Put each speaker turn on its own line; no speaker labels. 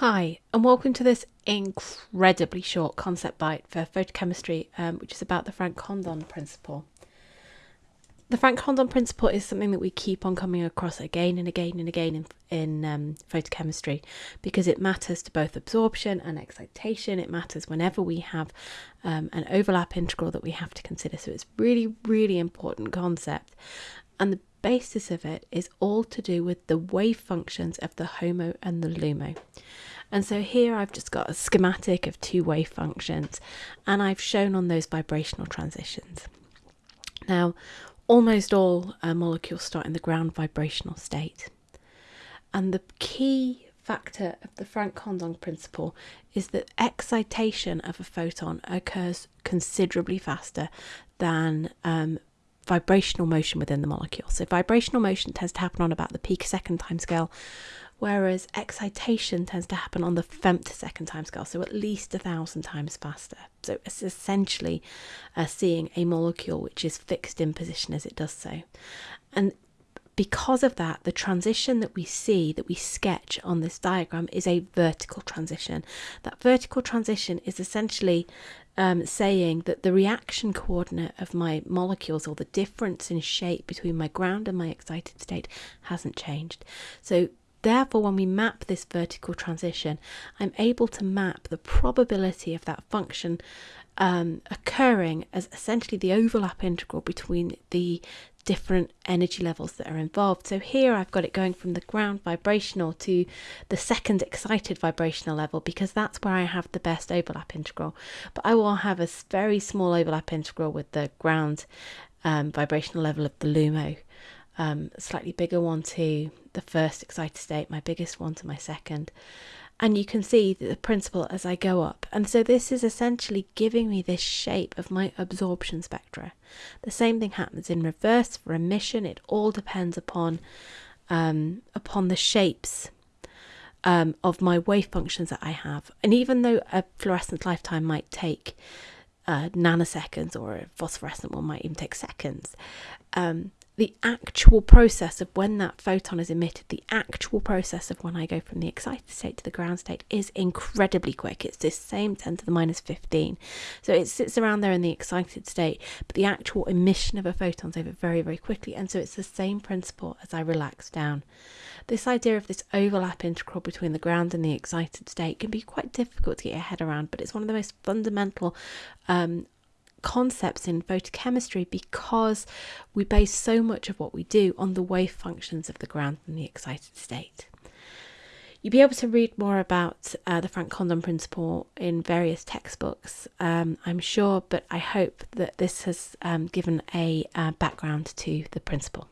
Hi, and welcome to this incredibly short concept bite for photochemistry, um, which is about the Franck Condon principle. The Franck Condon principle is something that we keep on coming across again and again and again in, in um, photochemistry because it matters to both absorption and excitation. It matters whenever we have um, an overlap integral that we have to consider. So it's really, really important concept. And the basis of it is all to do with the wave functions of the HOMO and the LUMO. And so here I've just got a schematic of two wave functions and I've shown on those vibrational transitions. Now, almost all uh, molecules start in the ground vibrational state. And the key factor of the Franck Condon principle is that excitation of a photon occurs considerably faster than um, vibrational motion within the molecule. So vibrational motion tends to happen on about the picosecond timescale, whereas excitation tends to happen on the femtosecond timescale, so at least a thousand times faster. So it's essentially uh, seeing a molecule which is fixed in position as it does so. And because of that, the transition that we see, that we sketch on this diagram, is a vertical transition. That vertical transition is essentially um, saying that the reaction coordinate of my molecules or the difference in shape between my ground and my excited state hasn't changed. So Therefore, when we map this vertical transition, I'm able to map the probability of that function um, occurring as essentially the overlap integral between the different energy levels that are involved. So here I've got it going from the ground vibrational to the second excited vibrational level because that's where I have the best overlap integral. But I will have a very small overlap integral with the ground um, vibrational level of the LUMO um, slightly bigger one to the first excited state, my biggest one to my second. And you can see that the principle as I go up. And so this is essentially giving me this shape of my absorption spectra. The same thing happens in reverse for emission. It all depends upon um, upon the shapes um, of my wave functions that I have. And even though a fluorescent lifetime might take uh, nanoseconds or a phosphorescent one might even take seconds, um, the actual process of when that photon is emitted, the actual process of when I go from the excited state to the ground state is incredibly quick. It's this same 10 to the minus 15. So it sits around there in the excited state, but the actual emission of a photon is over very, very quickly. And so it's the same principle as I relax down. This idea of this overlap integral between the ground and the excited state can be quite difficult to get your head around, but it's one of the most fundamental um, concepts in photochemistry because we base so much of what we do on the wave functions of the ground and the excited state. You'll be able to read more about uh, the Franck Condon principle in various textbooks, um, I'm sure, but I hope that this has um, given a uh, background to the principle.